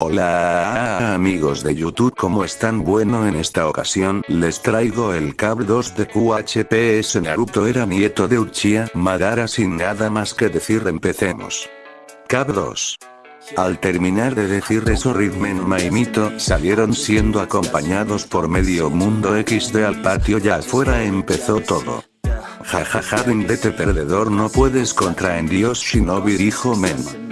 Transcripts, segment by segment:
Hola amigos de YouTube ¿cómo están? Bueno en esta ocasión les traigo el Cab 2 de QHPS Naruto era nieto de Uchiha Madara sin nada más que decir empecemos. Cab 2 al terminar de decir eso Ritmenma y Mito salieron siendo acompañados por medio mundo XD al patio ya afuera empezó todo. Jajaja vete perdedor no puedes contra en Dios Shinobi dijo Men.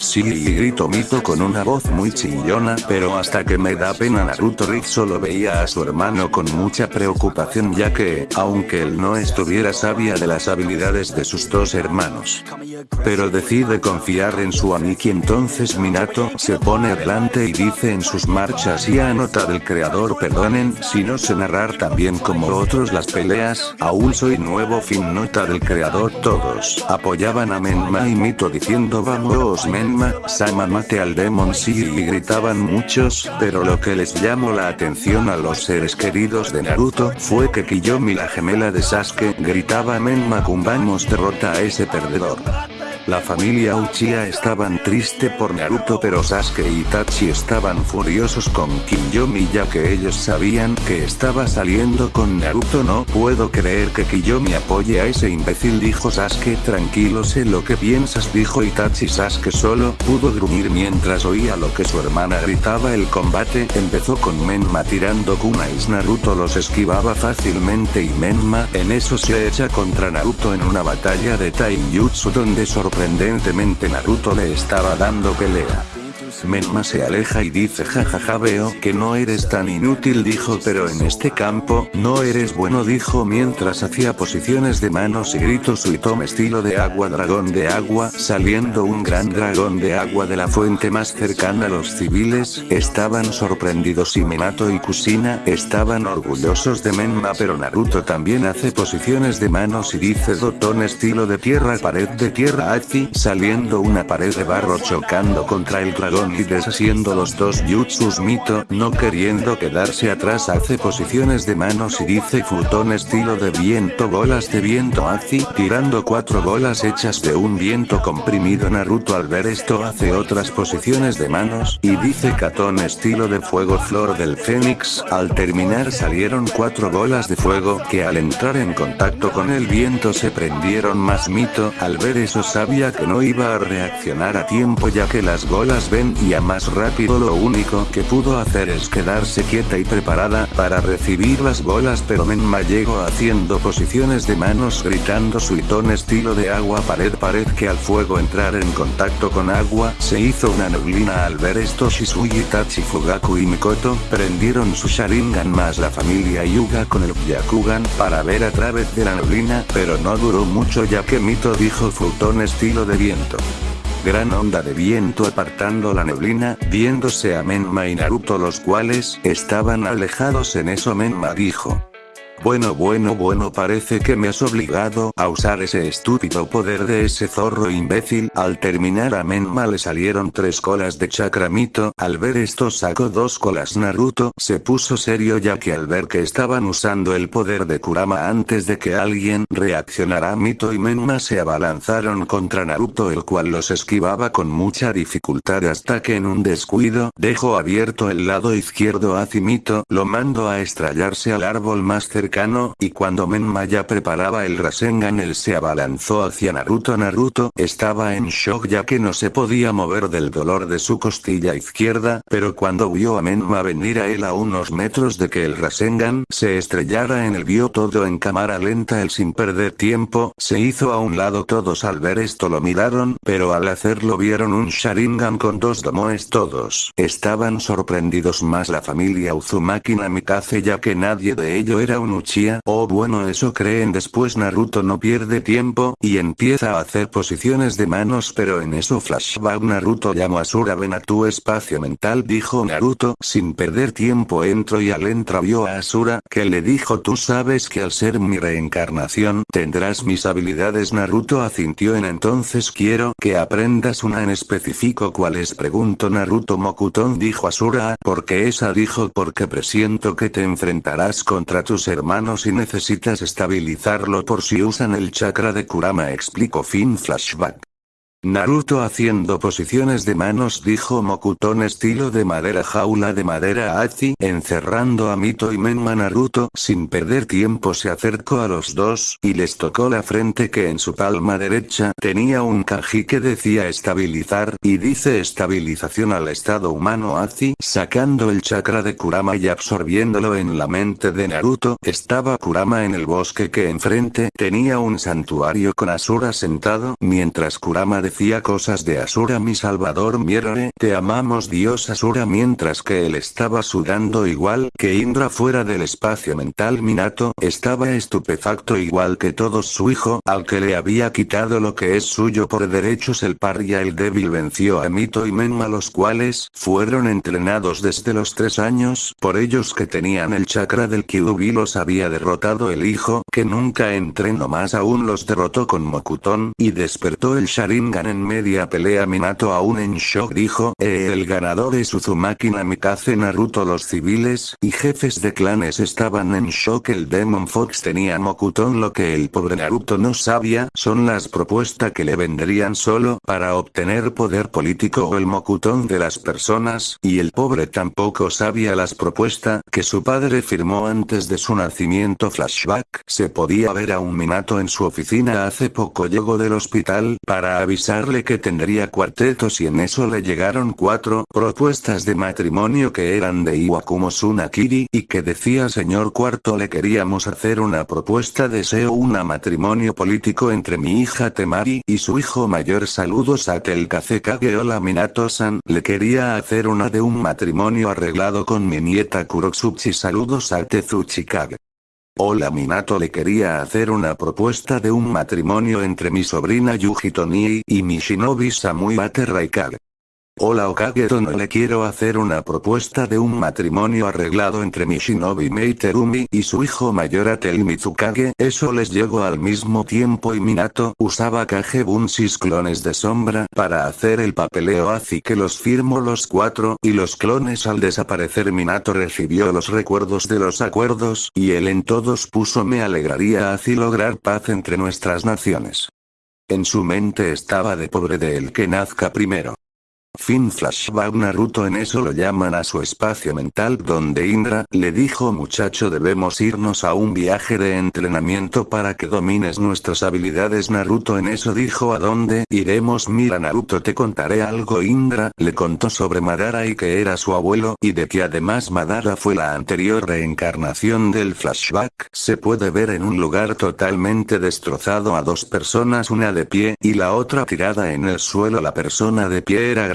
Sí y grito Mito con una voz muy chillona pero hasta que me da pena Naruto Rick solo veía a su hermano con mucha preocupación ya que, aunque él no estuviera sabia de las habilidades de sus dos hermanos. Pero decide confiar en su Aniki entonces Minato se pone adelante y dice en sus marchas y a nota del creador perdonen si no sé narrar también como otros las peleas, aún soy nuevo fin nota del creador todos apoyaban a Menma y Mito diciendo vamos Men Sama mate al Demon Sea y gritaban muchos, pero lo que les llamó la atención a los seres queridos de Naruto fue que Kiyomi la gemela de Sasuke gritaba Menma Kumbamos derrota a ese perdedor. La familia Uchiha estaban triste por Naruto pero Sasuke y Itachi estaban furiosos con Kiyomi ya que ellos sabían que estaba saliendo con Naruto. No puedo creer que Kiyomi apoye a ese imbécil dijo Sasuke. Tranquilo sé lo que piensas dijo Itachi. Sasuke solo pudo gruñir mientras oía lo que su hermana gritaba. El combate empezó con Menma tirando kunais Naruto los esquivaba fácilmente y Menma en eso se echa contra Naruto en una batalla de taijutsu donde sorprendió Sorprendentemente Naruto le estaba dando pelea. Menma se aleja y dice jajaja veo que no eres tan inútil dijo pero en este campo, no eres bueno dijo mientras hacía posiciones de manos y gritos Suitome estilo de agua dragón de agua saliendo un gran dragón de agua de la fuente más cercana. Los civiles, estaban sorprendidos y Minato y Kusina estaban orgullosos de Menma pero Naruto también hace posiciones de manos y dice Dotón estilo de tierra pared de tierra Azi saliendo una pared de barro chocando contra el dragón y deshaciendo los dos jutsus Mito, no queriendo quedarse atrás hace posiciones de manos y dice Futón estilo de viento bolas de viento Azi, tirando cuatro bolas hechas de un viento comprimido. Naruto al ver esto hace otras posiciones de manos y dice Katón estilo de fuego flor del fénix, al terminar salieron cuatro bolas de fuego que al entrar en contacto con el viento se prendieron más Mito, al ver eso sabía que no iba a reaccionar a tiempo ya que las bolas ven y a más rápido lo único que pudo hacer es quedarse quieta y preparada para recibir las bolas pero Menma llegó haciendo posiciones de manos gritando suitón estilo de agua pared pared que al fuego entrar en contacto con agua se hizo una neblina. Al ver esto Shisui Itachi Fugaku y Mikoto prendieron su Sharingan más la familia Yuga con el Byakugan para ver a través de la neblina pero no duró mucho ya que Mito dijo futón estilo de viento gran onda de viento apartando la neblina, viéndose a Menma y Naruto los cuales estaban alejados en eso Menma dijo. Bueno bueno bueno parece que me has obligado a usar ese estúpido poder de ese zorro imbécil. Al terminar a Menma le salieron tres colas de chakramito. Al ver esto sacó dos colas Naruto. Se puso serio ya que al ver que estaban usando el poder de Kurama antes de que alguien reaccionara Mito y Menma se abalanzaron contra Naruto el cual los esquivaba con mucha dificultad hasta que en un descuido dejó abierto el lado izquierdo a Mito. Lo mando a estrellarse al árbol más cercano y cuando Menma ya preparaba el Rasengan él se abalanzó hacia Naruto. Naruto estaba en shock ya que no se podía mover del dolor de su costilla izquierda, pero cuando vio a Menma venir a él a unos metros de que el Rasengan se estrellara en el vio todo en cámara lenta él sin perder tiempo, se hizo a un lado. Todos al ver esto lo miraron, pero al hacerlo vieron un Sharingan con dos domoes todos, estaban sorprendidos más la familia Uzumaki Namikaze ya que nadie de ello era un oh bueno eso creen después. Naruto no pierde tiempo, y empieza a hacer posiciones de manos pero en eso flashback Naruto llamó a Asura ven a tu espacio mental dijo Naruto. Sin perder tiempo entro y al entra vio a Asura que le dijo tú sabes que al ser mi reencarnación tendrás mis habilidades Naruto asintió en entonces quiero que aprendas una en específico cuál es preguntó Naruto. Mokuton dijo Asura. Porque esa dijo. Porque presiento que te enfrentarás contra tus hermanos manos y necesitas estabilizarlo por si usan el chakra de Kurama explicó fin flashback. Naruto haciendo posiciones de manos dijo Mokuton estilo de madera jaula de madera Azi encerrando a Mito y Menma Naruto sin perder tiempo se acercó a los dos y les tocó la frente que en su palma derecha tenía un kanji que decía estabilizar y dice estabilización al estado humano Azi sacando el chakra de Kurama y absorbiéndolo en la mente de Naruto estaba Kurama en el bosque que enfrente tenía un santuario con Asura sentado mientras Kurama decía cosas de Asura mi salvador Mierore, te amamos Dios Asura mientras que él estaba sudando igual que Indra fuera del espacio mental. Minato estaba estupefacto igual que todos su hijo al que le había quitado lo que es suyo por derechos. El paria el débil venció a Mito y Menma los cuales fueron entrenados desde los tres años. Por ellos que tenían el chakra del Kyuubi los había derrotado el hijo que nunca entrenó más aún los derrotó con Mokuton y despertó el Sharingan en media pelea Minato aún en shock dijo, eh, el ganador es Uzumaki Namikaze Naruto los civiles y jefes de clanes estaban en shock el Demon Fox tenía Mokuton lo que el pobre Naruto no sabía son las propuestas que le vendrían solo para obtener poder político o el Mokuton de las personas y el pobre tampoco sabía las propuestas que su padre firmó antes de su nacimiento. Flashback se podía ver a un Minato en su oficina hace poco llegó del hospital para avisar que tendría cuartetos y en eso le llegaron cuatro propuestas de matrimonio que eran de Iwakumo Tsunakiri y que decía señor cuarto le queríamos hacer una propuesta deseo una matrimonio político entre mi hija Temari y su hijo mayor. Saludos a Telkase Kage hola Minato-san. Le quería hacer una de un matrimonio arreglado con mi nieta Kurotsuchi saludos a Tezuchi Kage. Hola Minato le quería hacer una propuesta de un matrimonio entre mi sobrina Yuji Tonii y mi shinobi Samui Bate. Hola Okage no le quiero hacer una propuesta de un matrimonio arreglado entre mi shinobi Meiterumi y su hijo mayor Atel Mitsukage. Eso les llegó al mismo tiempo y Minato usaba Kage Bunsis clones de sombra para hacer el papeleo así que los firmó los cuatro y los clones al desaparecer Minato recibió los recuerdos de los acuerdos y él en todos puso me alegraría así lograr paz entre nuestras naciones. En su mente estaba de pobre de el que nazca primero. Fin flashback Naruto en eso lo llaman a su espacio mental donde Indra le dijo muchacho debemos irnos a un viaje de entrenamiento para que domines nuestras habilidades Naruto en eso dijo a dónde iremos mira Naruto te contaré algo Indra le contó sobre Madara y que era su abuelo y de que además Madara fue la anterior reencarnación del flashback. Se puede ver en un lugar totalmente destrozado a dos personas una de pie y la otra tirada en el suelo. La persona de pie era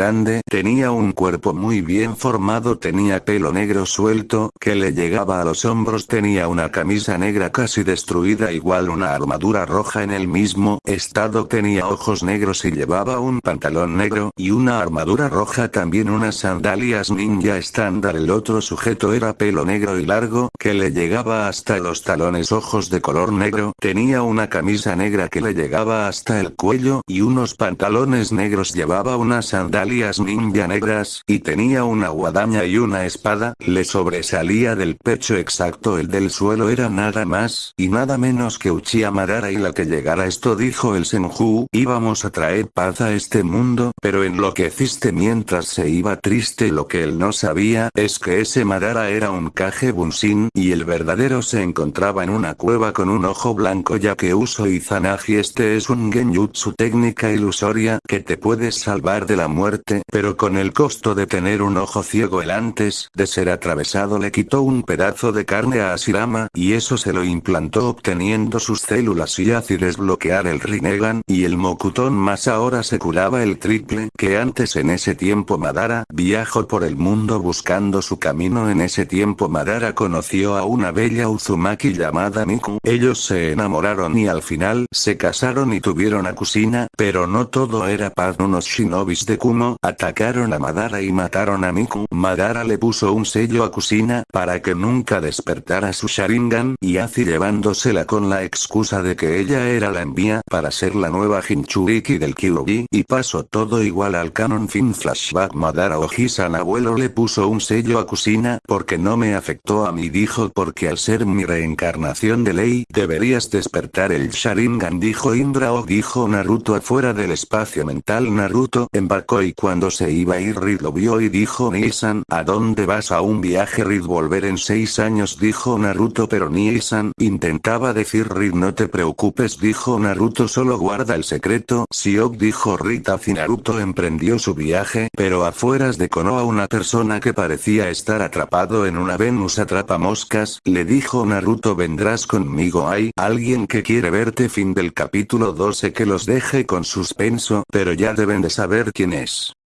tenía un cuerpo muy bien formado, tenía pelo negro suelto, que le llegaba a los hombros, tenía una camisa negra casi destruida, igual una armadura roja en el mismo estado, tenía ojos negros y llevaba un pantalón negro y una armadura roja, también unas sandalias ninja estándar. El otro sujeto era pelo negro y largo, que le llegaba hasta los talones, ojos de color negro, tenía una camisa negra que le llegaba hasta el cuello y unos pantalones negros, llevaba unas sandalias ninja negras, y tenía una guadaña y una espada, le sobresalía del pecho exacto el del suelo era nada más, y nada menos que Uchiha Madara y la que llegara esto dijo el Senju, íbamos a traer paz a este mundo, pero enloqueciste mientras se iba triste lo que él no sabía, es que ese Madara era un Kage Bunshin, y el verdadero se encontraba en una cueva con un ojo blanco ya que Uso Izanagi este es un genjutsu técnica ilusoria, que te puedes salvar de la muerte pero con el costo de tener un ojo ciego el antes de ser atravesado le quitó un pedazo de carne a Asirama y eso se lo implantó obteniendo sus células y así desbloquear el Rinnegan y el Mokuton más ahora se curaba el triple que antes en ese tiempo Madara viajó por el mundo buscando su camino en ese tiempo Madara conoció a una bella Uzumaki llamada Miku ellos se enamoraron y al final se casaron y tuvieron a Kusina pero no todo era paz unos shinobis de Kumo Atacaron a Madara y mataron a Miku. Madara le puso un sello a Kusina para que nunca despertara su Sharingan y así llevándosela con la excusa de que ella era la envía para ser la nueva Jinchuriki del Kyuubi. Y pasó todo igual al canon fin flashback. Madara Ojisan abuelo le puso un sello a Kusina porque no me afectó a mí dijo porque al ser mi reencarnación de ley deberías despertar el Sharingan dijo Indra o dijo Naruto afuera del espacio mental. Naruto empacó y cuando se iba a ir Reed lo vio y dijo Nisan ¿a dónde vas a un viaje Reed volver en seis años dijo Naruto pero Nisan intentaba decir Reed no te preocupes dijo Naruto solo guarda el secreto Siok dijo Rita y Naruto emprendió su viaje pero afueras de Konoha una persona que parecía estar atrapado en una Venus atrapa moscas le dijo Naruto vendrás conmigo hay alguien que quiere verte fin del capítulo 12 que los deje con suspenso pero ya deben de saber quién es.